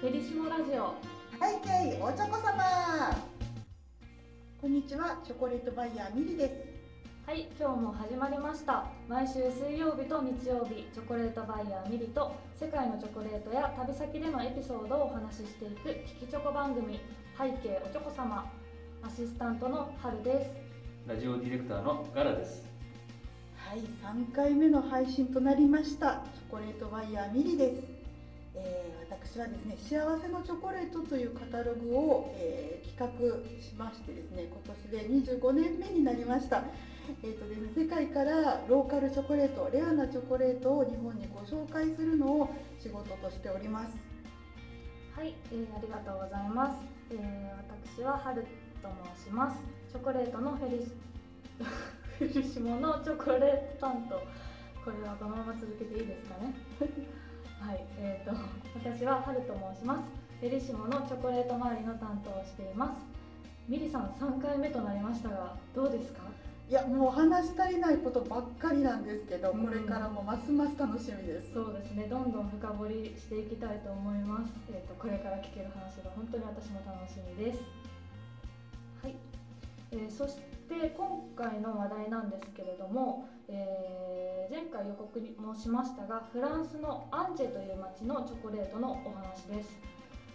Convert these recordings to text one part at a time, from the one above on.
ペリシモラジオ。はいけいおちょこ様こんにちはチョコレートバイヤーミリです。はい今日も始まりました。毎週水曜日と日曜日チョコレートバイヤーミリと世界のチョコレートや旅先でのエピソードをお話ししていく聞きチョコ番組背景おちょこ様アシスタントの春です。ラジオディレクターのガラです。はい3回目の配信となりました。チョコレートバイヤーミリです、えー私はですね幸せのチョコレートというカタログを、えー企画しましてですね今年で25年目になりました。えーとですね、世界からローカルチョコレートレアなチョコレートを日本にご紹介するのを仕事としております。はい、えーありがとうございます、えー私は春と申します。チョコレートのフェリシフェリシモのチョコレート担当。これはこのまま続けていいですかね？はい、えー、と私は春と申します。フェリシモのチョコレート周りの担当をしています。ミリさん3回目となりましたがどうですか？いやもう話し足りないことばっかりなんですけど、うんこれからもますます楽しみです。そうですね。どんどん深掘りしていきたいと思います、えー、とこれから聞ける話が本当に私も楽しみです。はい、えーそしてで今回の話題なんですけれども、えー前回予告もしましたがフランスのアンジェという町のチョコレートのお話です。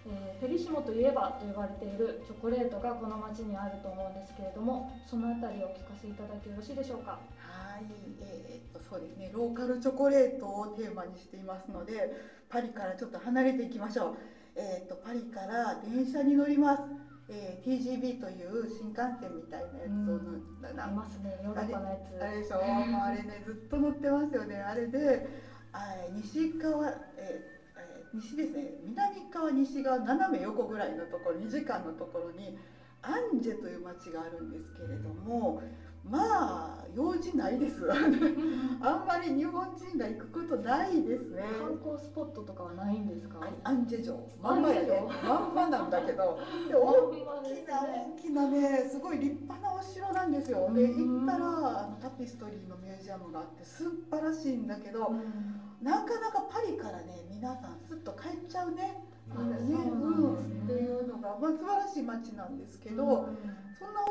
えーフェリシモといえばと呼ばれているチョコレートがこの町にあると思うんですけれどもそのあたりをお聞かせいただけよろしいでしょうか？はい、えーっとそうですねローカルチョコレートをテーマにしていますのでパリからちょっと離れていきましょう。えーっとパリから電車に乗ります、えー TGV という新幹線みたいなやつをうん。なますね。ヨーロッパのやつ。あれでしょ、あれねずっと乗ってますよねあれで。あ西側、えーえー西ですね。南側西側斜め横ぐらいのところ2時間のところにアンジェという町があるんですけれどもまあ用事ないです。あんまり日本人が行くことないですね。観光スポットとかはないんですか？アンジェ城まんまや。ねまんまなんだけど。でま大きな大きなねすごい立派なお城なんですよ。でうん。行ったらあのタピストリーのミュージアムがあって素晴らしいんだけど、うん。なかなかパリからね皆さんすっと帰っちゃうね。ね。そうんっていうのが、まあ、素晴らしい街なんですけど、うん。そんな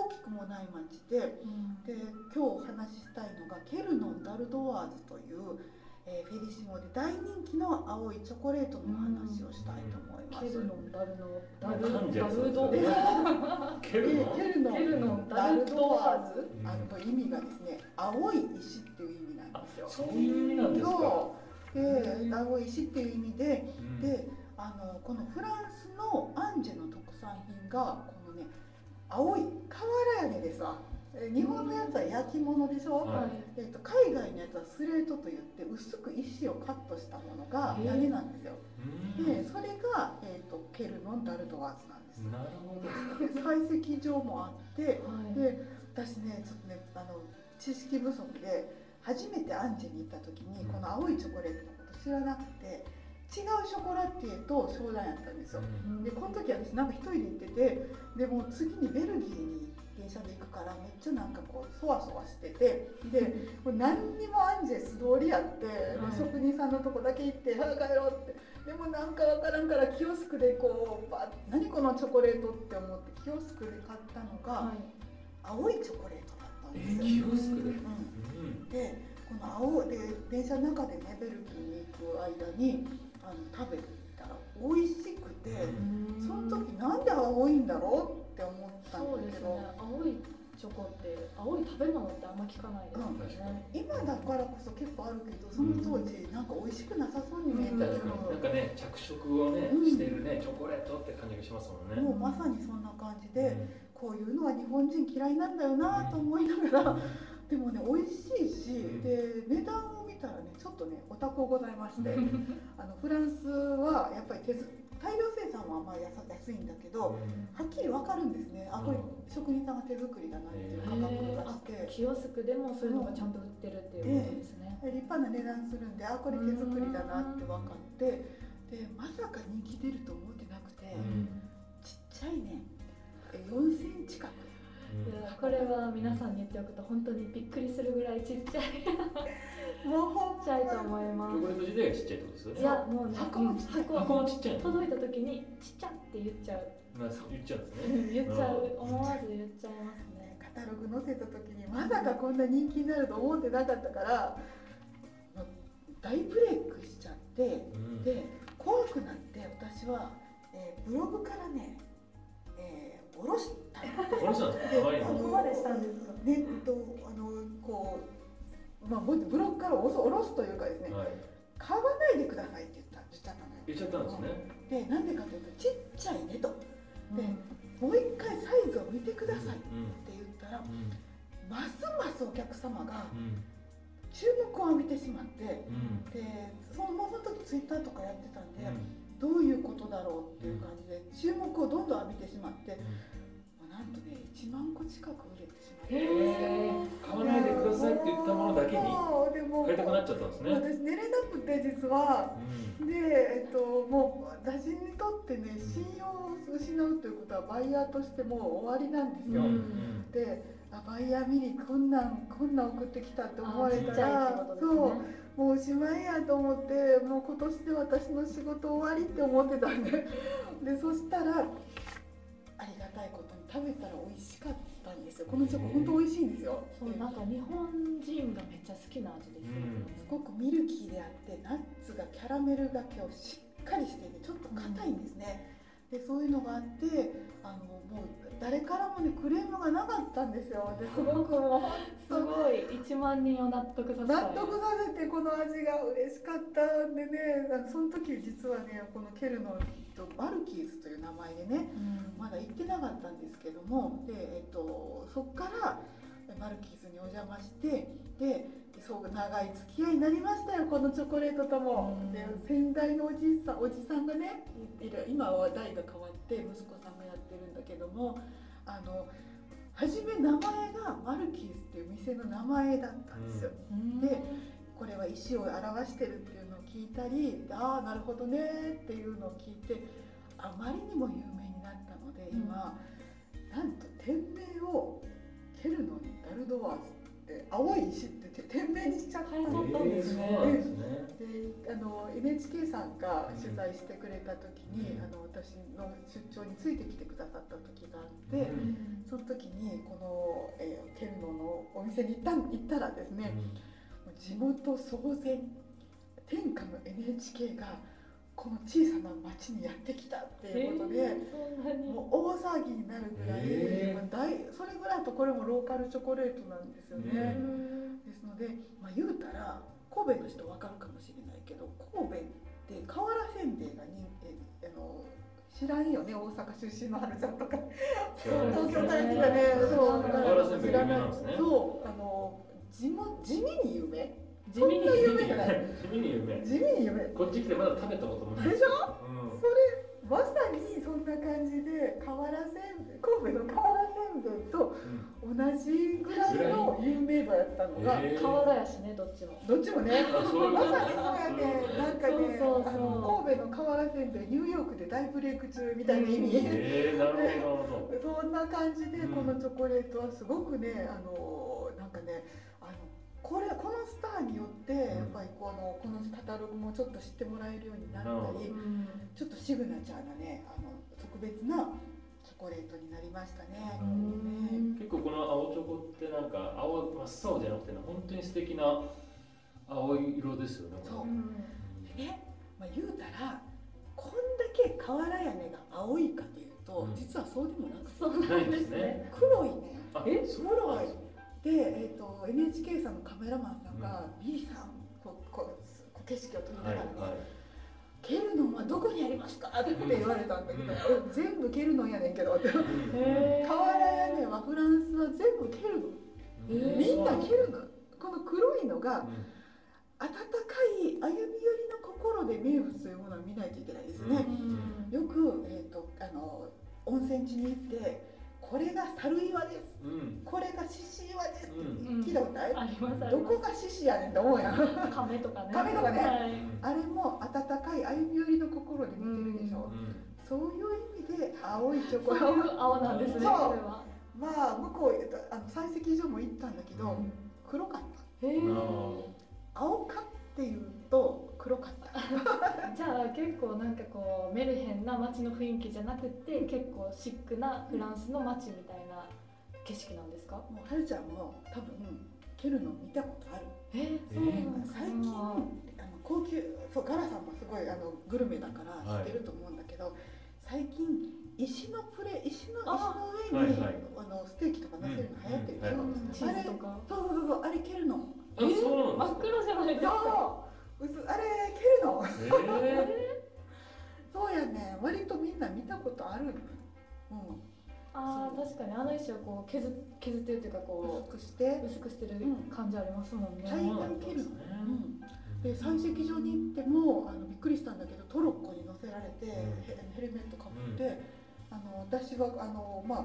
もない街でうん。で今日お話ししたいのがケルノン・ダルドワーズという、えーフェリシモで大人気の青いチョコレートのお話をしたいと思います。ケルノンダルノダ噛ルダルドケルノでケルノケルノンダルンダルドドワーズ？うん。あの意味がですね青い石っていう意味なんですよ。そういう意味なんですか？で青い石っていう意味でうん。であのこのフランスのアンジェの特産品が青い瓦屋根ですわ。え日本のやつは焼き物でしょ、はい。えっと海外のやつはスレートといって薄く石をカットしたものが屋根なんですよ。うん。でそれが、えっとケルノン・ダルドワーズなんです。なるほど。で 採石場もあってはい。で私ねちょっとねあの知識不足で初めてアンジェに行った時にうん。この青いチョコレートのこと知らなくて違うショコラティエと商談やったんですようんでこの時私なんか一人で行っててでもう次にベルギーに電車で行くからめっちゃなんかこうそわそわしててで もう何にもアンジェ素通りやって、はい職人さんのとこだけ行って「早く帰ろう」ってでもなんかわからんからキオスクでこうバッ何このチョコレートって思ってキオスクで買ったのが、はい青いチョコレートだったんえですよ。キオスクで？ううんん。でこの青で電車の中でねベルギーに行く間にあの食べたら美味しくて、うん。その時なんで青いんだろうって思ったそうんですだけど、ね。青いチョコって青い食べ物ってあんま聞かないですようん。ね今だからこそ結構あるけどその当時なんか美味しくなさそうに見えたけ確かになんど、かね着色をねうん。してるねチョコレートって感じがしますもんね。もうまさにそんな感じで、うん。こういうのは日本人嫌いなんだよなと思いながら、でもね美味しいし、うん。で値段たらねちょっとねお高ございまして あのフランスはやっぱり手ず大量生産はまあ安安いんだけど、うん。はっきり分かるんですね。あこれうん。職人さんが手作りだなっていう価格がして。キオスクでもそういうのがちゃんと売ってるっていうことですね、立派な値段するんであこれ手作りだなって分かって。でまさか人気出ると思ってなくて、うん。ちっちゃいねえ4センチ角これは皆さんに言っておくと本当にびっくりするぐらいちっちゃい。もちゃいと思いますチョコレート自体がちっちゃいってことですよねいやもうね箱もちっちゃい箱箱もちっちゃいの。届いた時にちっちゃって言っちゃう。な言っちゃうんですね。言っちゃう思わず言っちゃいますね。ねカタログ載せた時にまさかこんな人気になると思ってなかったから大ブレイクしちゃってうん。で怖くなって私は、えーブログからね、えー、下ろしたの？この人なんですかそこまでしたんですか？ネットあのこう、まあ、ブログから下ろすというかですねはい。買わないでくださいって言った言っちゃったのよ言っちゃったんですね。でなんでかというとちっちゃいねと。うん。でもう一回サイズを見てくださいってうん言ったらうん。ますますお客様がうん。注目を浴びてしまってうん。でそのその時ツイッターとかやってたんで、どういうことだろうっていう感じで注目をどんどん浴びてしまって、まあなんとね1万個近く売れてしまって。へー。買わないでくださいって言ったものだけにそうでも買いたくなっちゃったんですね。私寝れなくて実は。うん。で、えっと、もう私にとってね信用を失うということはバイヤーとしてもう終わりなんですよ、うんであバイヤー見にこんなんこんなん送ってきたって思われたらそうねもうおしまいやと思ってもう今年で私の仕事終わりって思ってたんででそしたらありがたいことに食べたら美味しかったんですよ。このチョコ本当美味しいんですよ。でそうなんか日本人がめっちゃ好きな味です。よね、すごくミルキーであってナッツがキャラメルがけをしっかりしていてちょっと硬いんですね、でそういうのがあってあのもう誰からもねクレームがなかったんですよ。ですごくもう すごい。1万人を納得させ納得させてこの味が嬉しかったんでね。その時実はねこのケルノとマルキーズという名前でねうん。まだ行ってなかったんですけども。で、えっと、そこからマルキーズにお邪魔してでそう長い付き合いになりましたよこのチョコレートとも。うんで先代のおじいさんおじさんがねいる今は代が変わって息子さんがやってるんだけどもあの初め名前がマルキーズっていう店の名前だったんですよ。うんでこれは石を表してるっていうのを聞いたりああなるほどねっていうのを聞いてあまりにも有名になったので今、なんと店名をケルノにダルドワーズって青い石って店名にしちゃったんですね。であの NHK さんが取材してくれた時に、うん。あの私の出張についてきてくださった時があって、うん。その時にこの、えーケルノのお店に行った行ったらですね、もう地元騒然天下の NHK がこの小さな町にやってきたっていうことで、えーもう大騒ぎになるぐらい、へー。まあ大それぐらいだとこれもローカルチョコレートなんですよね。うん。ですので、まあ、言うたら神戸の人わかるかもしれないけど神戸って瓦せんべいが人えあの知らんよね大阪出身の春ちゃんとか。そう東京から来たねそう。瓦せんべい有名なんですね。そうあの地も地味に有名地味にそんな有名じゃない。地味に有名地味に有名こっち来てまだ食べたこともない。でしょ？うん。それまさにそんな感じで瓦せんべい神戸の瓦せんべいと同じぐらいの有名度やったのが、へー瓦やしねどっちも。どっちもね。まさにそうやねなんかねそうそうそう。あの神戸の瓦せんべいニューヨークで大ブレイク中みたいな意味、えー、なるほどなるほど。そんな感じでうんこのチョコレートはすごくねあのーによってやっぱりこのこのカタログもちょっと知ってもらえるようになったりうんちょっとシグナチャーなねあの特別なチョコレートになりましたね。うん結構この青チョコってなんか青真っ青じゃなくてね本当に素敵な青い色ですよねそう。うん。でね、まあ、言うたらこんだけ瓦屋根が青いかというと、うん。実はそうでもなくて。そうなんですね。黒いね。あえ？そう黒いで、えー、と NHK さんのカメラマンさんが、B さんこうこうこう景色を撮りなはいがらね、はいケルノンはどこにありますか?」って言われたんだけど「うんえ全部ケルノンやねんけど」って。瓦屋根はフランスは全部ケルノンえーみんなケルノンこの黒いのがうん。温かい歩み寄りの心で名物というものを見ないといけないですね。うん。よく、えー、とあの温泉地に行ってこれが猿岩です。うん。これが獅子岩です。ってうん。聞いたことない、ありますありどこが獅子やねんと思うやん。亀とかね。亀とかね。はい。あれも温かい歩み寄りの心で見てるでしょ、うん。そういう意味で青いチョコ。そういう青なんですねそう。まあ向こうへあの採石場も行ったんだけど、うん。黒かった。へなるーほ青かって 構なんかこうメルヘンな街の雰囲気じゃなくて結構シックなフランスの街みたいな景色なんですか？もうはるちゃんも多分ケルノ見たことある。えー、そうなんですか？最近あの高級そうガラさんもすごいあのグルメだから知ってると思うんだけど、最近石のプレ石の石あの上に、はいはい。あのステーキとか乗せるの流行ってるでしょ、うんうん。チーズとか。そうそうそうあれケルノあそう真っ黒じゃないですか？薄あれケルノすかえそうやね。割とみんな見たことあるのうん。あー確かにあの石をこう削削ってるっていうかこ薄くして。う薄くしてる感じありますもんね、大概ケルノ、ですね。うん。で採石場に行ってもあのびっくりしたんだけどトロッコに乗せられて、ん。ヘヘルメットかぶって、あの私はあのまあ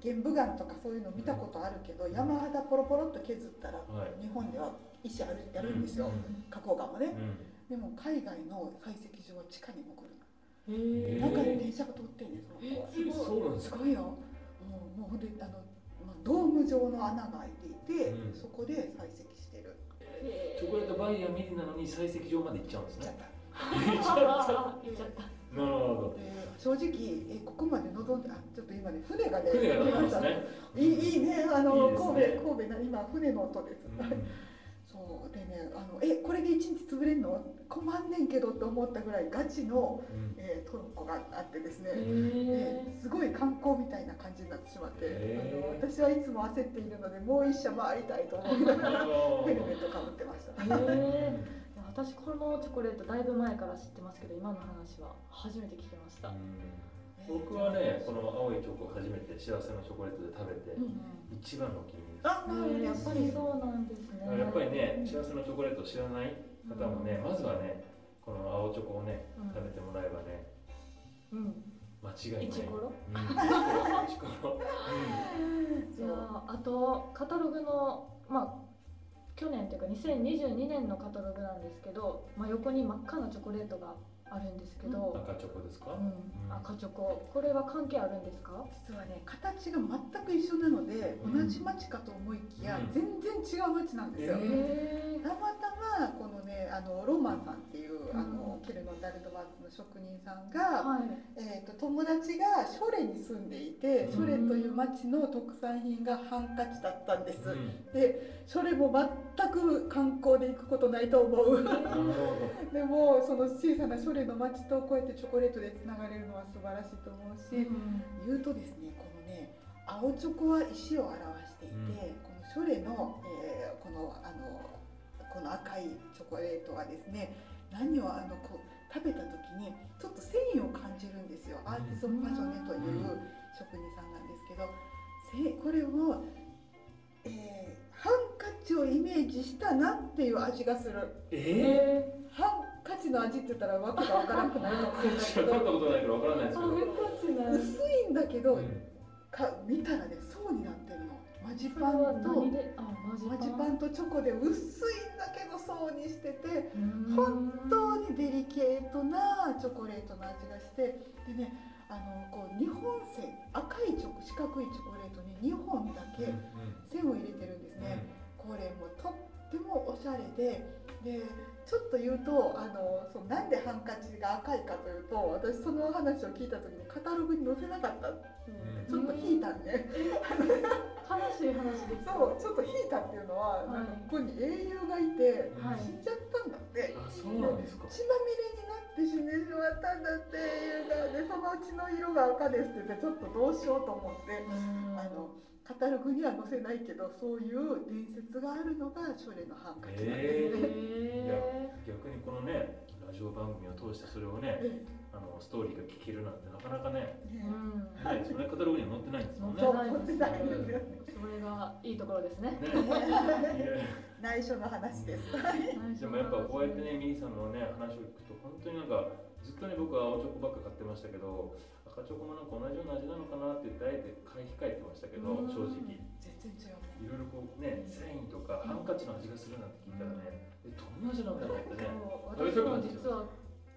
玄武岩とかそういうの見たことあるけど、山肌ポロポロっと削ったらはい。日本では石あるやるんですよ、うん。花崗岩もね。うん。でも海外の採石場は地下に潜るの。中に電車が通ってんねんその子は。えそうなんですか？すごいよ。もうもうほんであの、まあ、ドーム状の穴が開いていて、うん。そこで採石してる。チョコレートバイヤーミリなのに採石場まで行っちゃうんですね。行っちゃった。行っちゃった。言っちゃった。なるほどで正直えここまで望んであちょっと今ね船がね船がね。いいいいねあのいいですね。神戸神戸な今船の音です、そうでねあのえこれで一日潰れんの？困んねんけどって思ったぐらいガチの、うん。えートロッコがあってですね、へですごい観光みたいな感じになってしまって、あの私はいつも焦っているのでもう一社回りたいと思いながらヘルメットかぶってました。私このチョコレートだいぶ前から知ってますけど今の話は初めて聞きました、僕はねこの青いチョコを初めて幸せのチョコレートで食べてうん。一番のお気に入りです。あ、やっぱり。そうなんですね。やっぱりね幸せのチョコレートを知らない方もねまずはねこの青チョコをねうん。食べてもらえばねうん。間違いない。イチコロ？うん。イチコロ。いやーあとカタログのまあ去年というか2022年のカタログなんですけど、まあ、横に真っ赤なチョコレートがあるんですけど、赤チョコですか？うん。赤チョコ。これは関係あるんですか？実はね形が全く一緒なので、うん。同じ町かと思いきや、うん。全然違う町なんですよ。えへたまたまこのねあのロマンさんっていう、あのうんケルノ・ダルドバーツの職人さんーが、はい。えー、と友達がショレに住んでいて、うん。ショレという町の特産品がハンカチだったんです。うん。でショレも全く観光で行くことないと思う。でもその小さなショレの町とこうやってチョコレートでつながれるのは素晴らしいと思うし、うん。言うとですねこのね青チョコは石を表していて、うん。このショレの、えーこのあのこの赤いチョコレートはですね何をあのこう食べた時にちょっと繊維を感じるんですよ。アーティソンパジョネという職人さんなんですけどせこれを、えーハンカチをイメージしたなっていう味がする。どええハンカチの味って言ったらわけがわからなくなるかもしれないー、けど。薄いんだけど、うん。か見たらね層になってるのマジパンとマジパン。マジパンとチョコで薄いんだけど層にしててうん。本当にデリケートなチョコレートの味がしてでねあのこう2本線赤いチョコ四角いチョコレートに2本だけ線を入れてるんですね、これもとってもおしゃれででちょっと言うとあのそうなんでハンカチが赤いかというと私その話を聞いた時にカタログに載せなかった、うん。ちょっと引いたんね、悲しい話ですそうちょっと引いたっていうのは、はい。なんかここに英雄がいて、はい。死んじゃったんだって。あそうなんですか。血まみれになって死んでしまったんだっていうのでそのうちの色が赤ですって言ってちょっとどうしようと思って、うん。あのカタログには載せないけどそういう伝説があるのがショレのハンカチなんですね。へ逆にこのねラジオ番組を通してそれをねえあのストーリーが聞けるなんてなかなかねえね。ーうん。ないですよねカタログには載ってないんですもんね。載ってないですねそれがいいところですね。内緒の話です。でもやっぱこうやってねミリさんのね話を聞くと本当になんかずっとね僕は青チョコばっか買ってましたけど赤チョコもなんか同じような味なのかなって言ってあえて買い控えてましたけどうん。正直。全然違うね。いろいろこうね繊維とかハンカチの味がするなんて聞いたらねえどんな味なんだろうってね。私も実は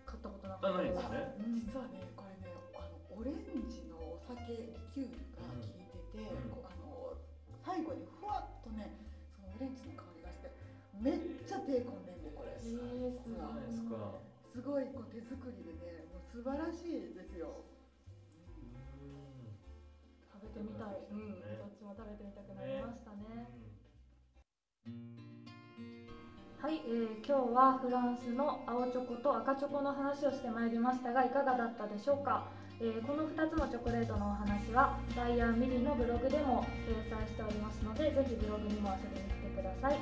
買ったことなかあったですね。うん。実はねこれねあのオレンジのお酒リキュールが効いてて、うん。こうあの最後にふわっとねそのオレンジの香りがしてめっちゃ手込んでんねこれ。えー、すごいじゃないですか。すごいこう手作りでねもう素晴らしいですよてみたい、うん、どっちも食べてみたくなりましたね。はい、えー、今日はフランスの青チョコと赤チョコの話をしてまいりましたがいかがだったでしょうか、えー、この2つのチョコレートのお話はバイヤーミリのブログでも掲載しておりますのでぜひブログにも遊びに来てください、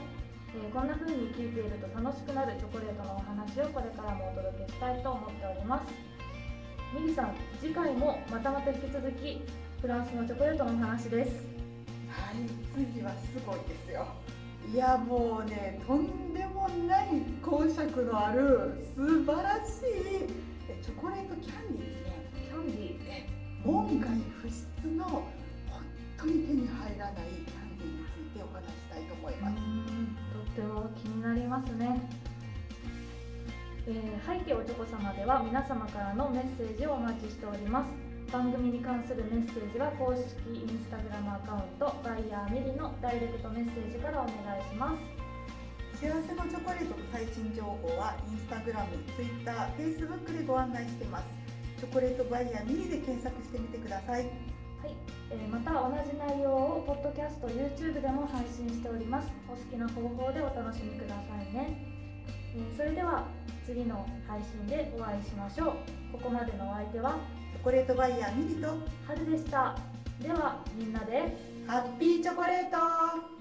えー、こんな風に聞いていると楽しくなるチョコレートのお話をこれからもお届けしたいと思っております。ミリさん次回もまたまた引き続きフランスのチョコレートのお話です。はい次はすごいですよ。いやもうねとんでもない講釈のある素晴らしいチョコレートキャンディーですね。キャンディー。門外不出の本当に手に入らないキャンディーについてお話したいと思います。とっても気になりますね。えー、背景おちょこ様では皆様からのメッセージをお待ちしております番組に関するメッセージは公式インスタグラムアカウントバイヤーミリのダイレクトメッセージからお願いします。幸せのチョコレートの最新情報はインスタグラム、ツイッター、フェイスブックでご案内しています。チョコレートバイヤーミリで検索してみてください。はい、えー、また同じ内容をポッドキャスト、YouTube でも配信しております。お好きな方法でお楽しみくださいね、えー、それでは次の配信でお会いしましょう。ここまでのお相手はチョコレートバイヤーミリと春でした。ではみんなでハッピーチョコレート